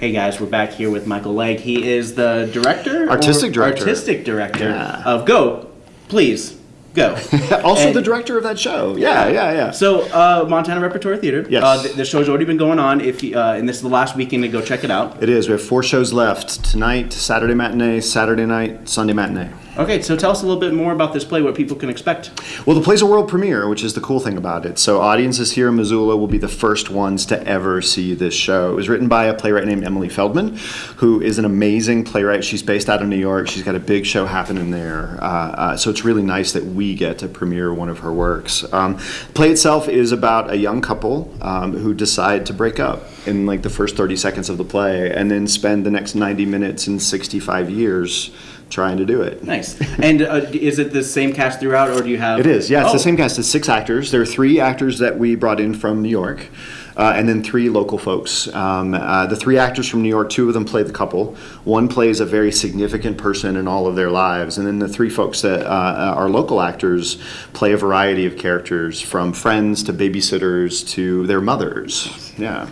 Hey guys, we're back here with Michael Legg. He is the director, Artistic director. artistic director Yeah. of Go. Please go. also And- the director of that show. Yeah, yeah, yeah. So uh, Montana Repertory Theater. Yes. Uh, the, the show's already been going on. If you, uh, and this is the last weekend to go check it out. it is. We have four shows left tonight, Saturday matinee, Saturday night, Sunday matinee. Okay, so tell us a little bit more about this play, what people can expect. Well, the play's a world premiere, which is the cool thing about it. So, audiences here in Missoula will be the first ones to ever see this show. It was written by a playwright named Emily Feldman, who is an amazing playwright. She's based out of New York. She's got a big show happening there. Uh, uh, so, it's really nice that we get to premiere one of her works. Um, play itself is about a young couple um, who decide to break up in like the first 30 seconds of the play and then spend the next 90 minutes and 65 years trying to do it. Nice. and uh, is it the same cast throughout, or do you have? It is, yeah. It's Oh, the same cast. It's six actors. There are three actors that we brought in from New York, uh, and then three local folks. Um, uh, the three actors from New York, two of them play the couple. One plays a very significant person in all of their lives, and then the three folks that uh, are local actors play a variety of characters, from friends to babysitters to their mothers. Yeah.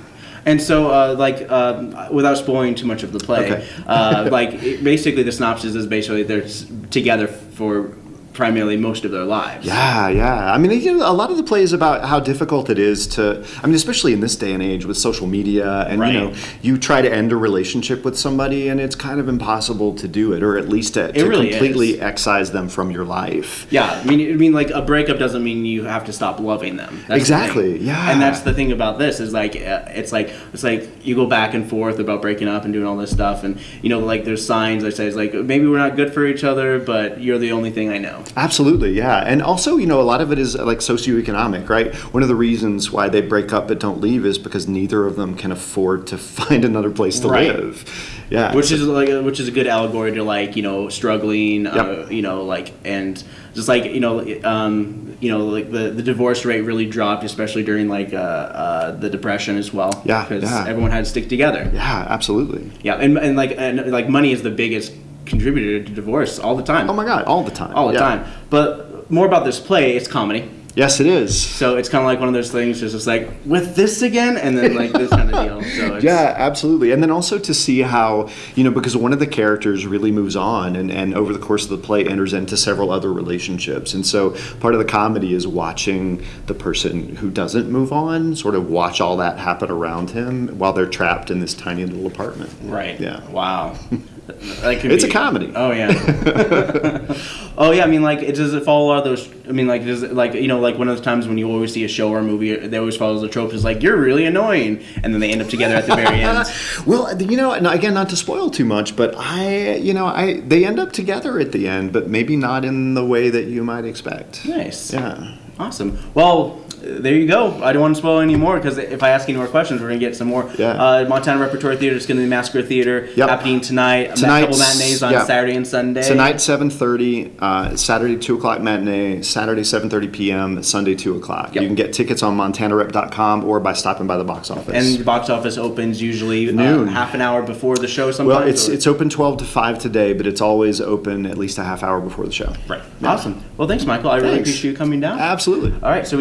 And so, uh, like, um, without spoiling too much of the play, Okay. uh, like, it, basically the synopsis is basically they're together for primarily most of their lives. Yeah, yeah. I mean, you know, a lot of the play is about how difficult it is to. I mean, especially in this day and age with social media, and Right. you know, you try to end a relationship with somebody, and it's kind of impossible to do it, or at least to, to really completely is. excise them from your life. Yeah, I mean, I mean, like a breakup doesn't mean you have to stop loving them. That's Exactly, thing. yeah. And that's the thing about this is like uh, it's like it's like you go back and forth about breaking up and doing all this stuff, and you know, like there's signs that says like maybe we're not good for each other, but you're the only thing I know. Absolutely, yeah. And also, you know, a lot of it is uh, like socioeconomic, right? One of the reasons why they break up but don't leave is because neither of them can afford to find another place to Right. live. Yeah. which is like a, which is a good allegory to like you know struggling uh, you know like and just like you know um, you know like the, the divorce rate really dropped especially during like uh, uh, the depression as well Yeah, because yeah. everyone had to stick together yeah, absolutely. yeah and, and like and like money is the biggest contributor to divorce all the time Oh my God, all the time. all the Yeah. time but more about this play it's comedy Yes, it is. so it's kind of like one of those things it's just like with this again and then like this kind of deal so it's, Yeah, absolutely. And then also to see how, you know, because one of the characters really moves on and, and over the course of the play enters into several other relationships. And so part of the comedy is watching the person who doesn't move on sort of watch all that happen around him while they're trapped in this tiny little apartment. Right. Yeah. Wow. That could It's be- a comedy. Oh yeah. oh yeah. I mean, like, it does it follow a lot of those? I mean, like, does it, like you know, like one of those times when you always see a show or a movie, they always follows the trope is like you're really annoying, and then they end up together at the very end. Well, uh, you know, and again, not to spoil too much, but I, you know, I they end up together at the end, but maybe not in the way that you might expect. Nice. Yeah. Awesome. Well, there you go. I don't want to spoil any more because if I ask any more questions, we're gonna get some more. Yeah. Uh, Montana Repertory Theater is gonna be Masquer Theater Yep. happening tonight. A couple matinees on yeah. Saturday and Sunday. Tonight, seven thirty. Uh, Saturday, two o'clock matinee. Saturday, seven thirty p.m. Sunday, two o'clock. Yep. You can get tickets on MontanaRep.com or by stopping by the box office. And the box office opens usually uh, Noon. half an hour before the show. Sometimes. well, it's or- it's open twelve to five today, but it's always open at least a half hour before the show. right. Awesome. Well, thanks, Michael. I really appreciate you coming down. Absolutely. All right, so